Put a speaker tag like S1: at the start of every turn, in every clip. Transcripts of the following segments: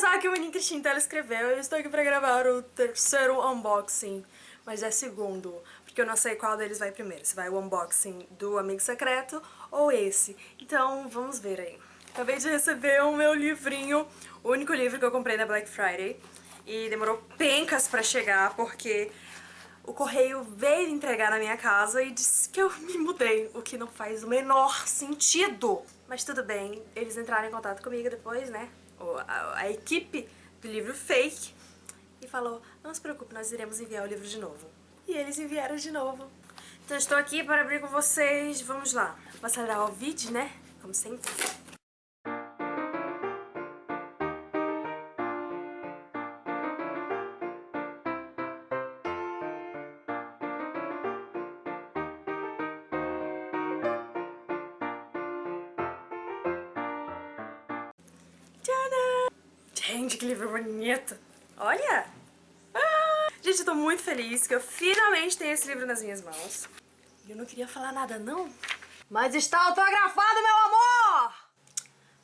S1: Kazaki Unin Cristina, ela escreveu. Eu estou aqui pra gravar o terceiro unboxing, mas é segundo, porque eu não sei qual deles vai primeiro. Se vai o unboxing do Amigo Secreto ou esse. Então, vamos ver aí. Acabei de receber o meu livrinho, o único livro que eu comprei na Black Friday. E demorou pencas pra chegar, porque o correio veio entregar na minha casa e disse que eu me mudei, o que não faz o menor sentido. Mas tudo bem, eles entraram em contato comigo depois, né? A, equipe do livro fake e falou, não se preocupe, nós iremos enviar o livro de novo. E eles enviaram de novo. Então estou aqui para abrir com vocês, vamos lá. Vou acelerar o vídeo, né? Como sempre. Gente, que livro bonito! Olha! Ah! Gente, eu tô muito feliz que eu finalmente tenho esse livro nas minhas mãos. Eu não queria falar nada, não. Mas está autografado, meu amor!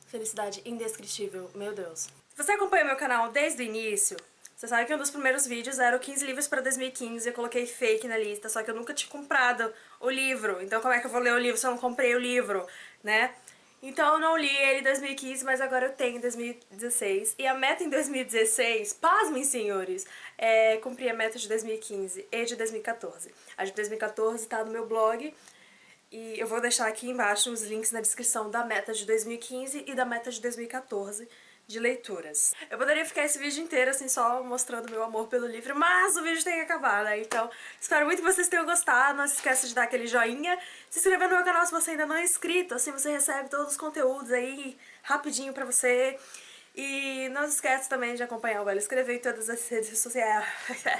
S1: Felicidade indescritível, meu Deus. Se você acompanha meu canal desde o início, você sabe que um dos primeiros vídeos era o 15 livros para 2015, eu coloquei fake na lista, só que eu nunca tinha comprado o livro. Então como é que eu vou ler o livro se eu não comprei o livro, né? Então eu não li ele em 2015, mas agora eu tenho em 2016. E a meta em 2016, pasmem senhores, é cumprir a meta de 2015 e de 2014. A de 2014 tá no meu blog e eu vou deixar aqui embaixo os links na descrição da meta de 2015 e da meta de 2014 de leituras. Eu poderia ficar esse vídeo inteiro assim só mostrando meu amor pelo livro, mas o vídeo tem que acabar, né? Então espero muito que vocês tenham gostado, não se esqueça de dar aquele joinha, se inscrever no meu canal se você ainda não é inscrito, assim você recebe todos os conteúdos aí rapidinho pra você. E não se esqueça também de acompanhar o Ela Escrever em todas as redes sociais.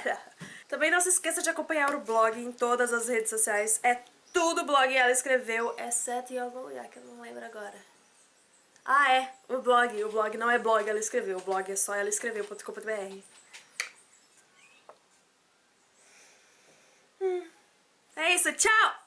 S1: também não se esqueça de acompanhar o blog em todas as redes sociais, é tudo blog Ela Escreveu, exceto em algum lugar que eu não lembro agora. Ah, é, o blog. O blog não é blog, ela escreveu. O blog é só ela escreveu.com.br. Hum. É isso, tchau!